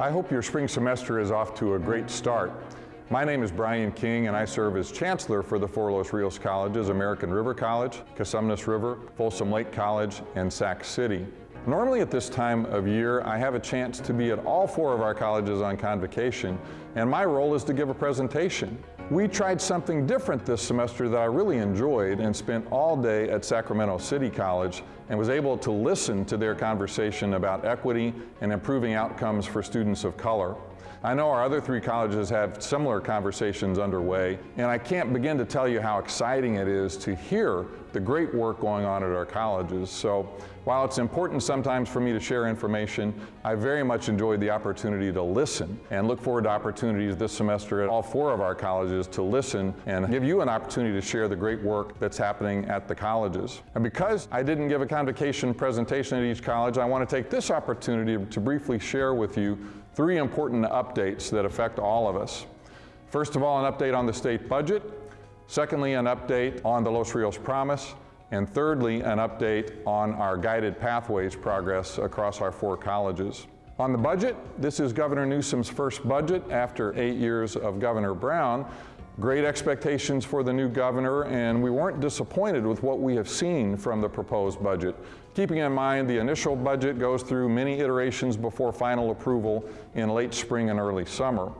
I hope your spring semester is off to a great start. My name is Brian King and I serve as Chancellor for the four Los Rios Colleges, American River College, Cosumnes River, Folsom Lake College, and Sac City. Normally at this time of year, I have a chance to be at all four of our colleges on convocation, and my role is to give a presentation. We tried something different this semester that I really enjoyed and spent all day at Sacramento City College and was able to listen to their conversation about equity and improving outcomes for students of color. I know our other three colleges have similar conversations underway, and I can't begin to tell you how exciting it is to hear the great work going on at our colleges. So while it's important sometimes for me to share information, I very much enjoyed the opportunity to listen and look forward to opportunities this semester at all four of our colleges to listen and give you an opportunity to share the great work that's happening at the colleges. And because I didn't give a convocation presentation at each college, I want to take this opportunity to briefly share with you three important updates that affect all of us. First of all, an update on the state budget. Secondly, an update on the Los Rios Promise. And thirdly, an update on our guided pathways progress across our four colleges. On the budget, this is Governor Newsom's first budget after eight years of Governor Brown. Great expectations for the new governor, and we weren't disappointed with what we have seen from the proposed budget. Keeping in mind the initial budget goes through many iterations before final approval in late spring and early summer.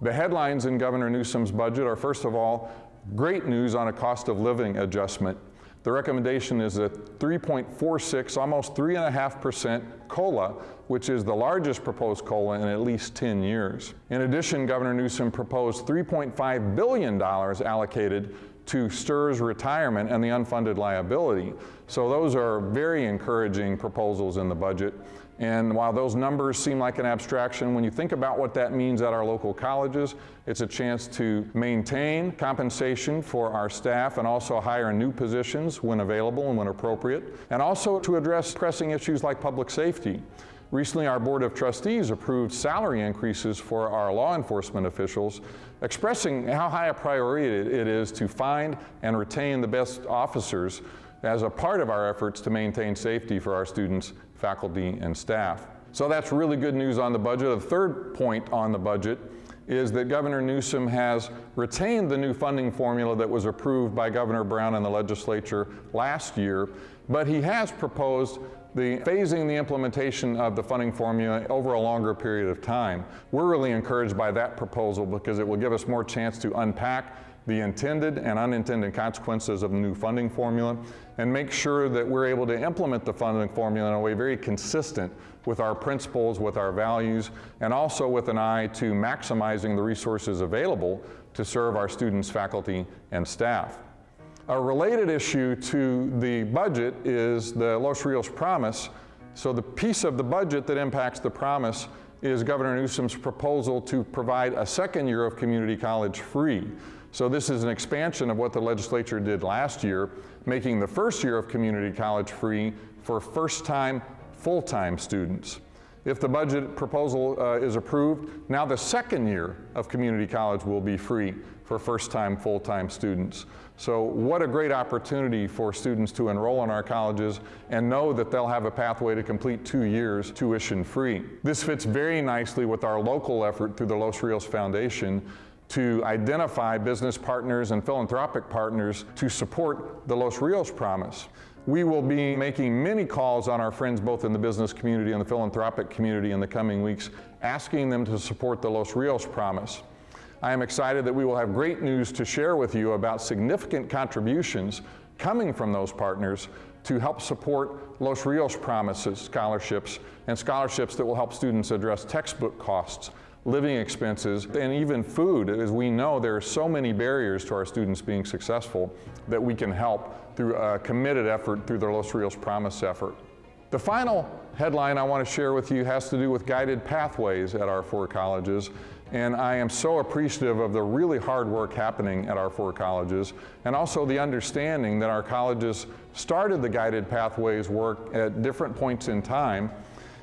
The headlines in Governor Newsom's budget are first of all, great news on a cost of living adjustment. The recommendation is a 3.46, almost 3.5% COLA, which is the largest proposed COLA in at least 10 years. In addition, Governor Newsom proposed $3.5 billion allocated to STRS retirement and the unfunded liability. So those are very encouraging proposals in the budget. And while those numbers seem like an abstraction, when you think about what that means at our local colleges, it's a chance to maintain compensation for our staff and also hire new positions when available and when appropriate, and also to address pressing issues like public safety. Recently, our Board of Trustees approved salary increases for our law enforcement officials, expressing how high a priority it is to find and retain the best officers as a part of our efforts to maintain safety for our students faculty, and staff. So that's really good news on the budget. The third point on the budget is that Governor Newsom has retained the new funding formula that was approved by Governor Brown and the legislature last year, but he has proposed the phasing the implementation of the funding formula over a longer period of time. We're really encouraged by that proposal because it will give us more chance to unpack the intended and unintended consequences of the new funding formula and make sure that we're able to implement the funding formula in a way very consistent with our principles, with our values, and also with an eye to maximizing the resources available to serve our students, faculty, and staff. A related issue to the budget is the Los Rios Promise. So the piece of the budget that impacts the promise is Governor Newsom's proposal to provide a second year of community college free. So this is an expansion of what the legislature did last year, making the first year of community college free for first-time, full-time students. If the budget proposal uh, is approved, now the second year of community college will be free for first-time, full-time students. So what a great opportunity for students to enroll in our colleges and know that they'll have a pathway to complete two years tuition free. This fits very nicely with our local effort through the Los Rios Foundation to identify business partners and philanthropic partners to support the Los Rios Promise. We will be making many calls on our friends both in the business community and the philanthropic community in the coming weeks, asking them to support the Los Rios Promise. I am excited that we will have great news to share with you about significant contributions coming from those partners to help support Los Rios Promises scholarships and scholarships that will help students address textbook costs, living expenses, and even food. As we know, there are so many barriers to our students being successful that we can help through a committed effort through the Los Rios Promise effort. The final headline I want to share with you has to do with guided pathways at our four colleges. And I am so appreciative of the really hard work happening at our four colleges and also the understanding that our colleges started the guided pathways work at different points in time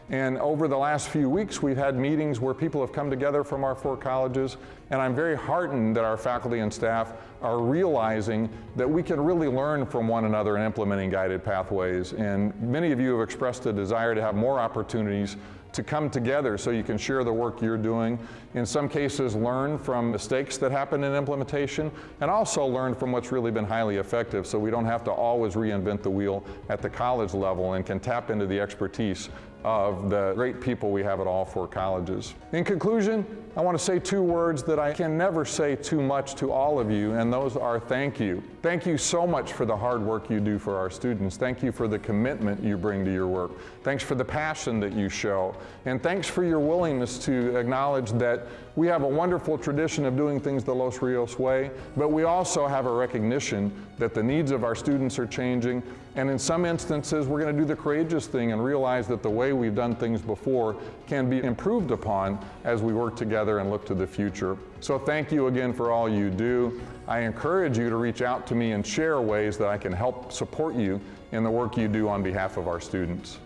and over the last few weeks, we've had meetings where people have come together from our four colleges, and I'm very heartened that our faculty and staff are realizing that we can really learn from one another in implementing guided pathways. And many of you have expressed a desire to have more opportunities to come together so you can share the work you're doing. In some cases, learn from mistakes that happen in implementation and also learn from what's really been highly effective so we don't have to always reinvent the wheel at the college level and can tap into the expertise of the great people we have at all four colleges. In conclusion, I want to say two words that I can never say too much to all of you, and those are thank you. Thank you so much for the hard work you do for our students. Thank you for the commitment you bring to your work. Thanks for the passion that you show. And thanks for your willingness to acknowledge that we have a wonderful tradition of doing things the Los Rios way, but we also have a recognition that the needs of our students are changing, and in some instances, we're going to do the courageous thing and realize that the way we've done things before can be improved upon as we work together and look to the future. So thank you again for all you do. I encourage you to reach out to me and share ways that I can help support you in the work you do on behalf of our students.